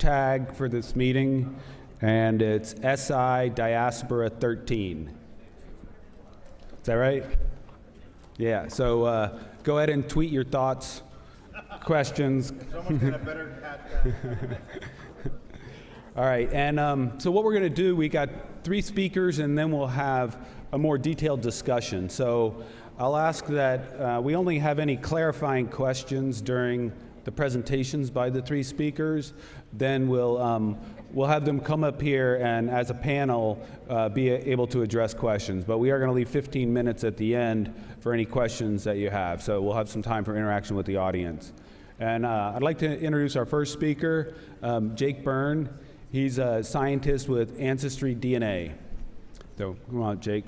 tag for this meeting, and it's SI Diaspora 13. Is that right? Yeah, so uh, go ahead and tweet your thoughts, questions. Someone's got a better cat. All right, and um, so what we're going to do, we got three speakers, and then we'll have a more detailed discussion. So I'll ask that uh, we only have any clarifying questions during the presentations by the three speakers. Then we'll um, we'll have them come up here and, as a panel, uh, be able to address questions. But we are going to leave 15 minutes at the end for any questions that you have. So we'll have some time for interaction with the audience. And uh, I'd like to introduce our first speaker, um, Jake Byrne. He's a scientist with Ancestry DNA. So come on, Jake.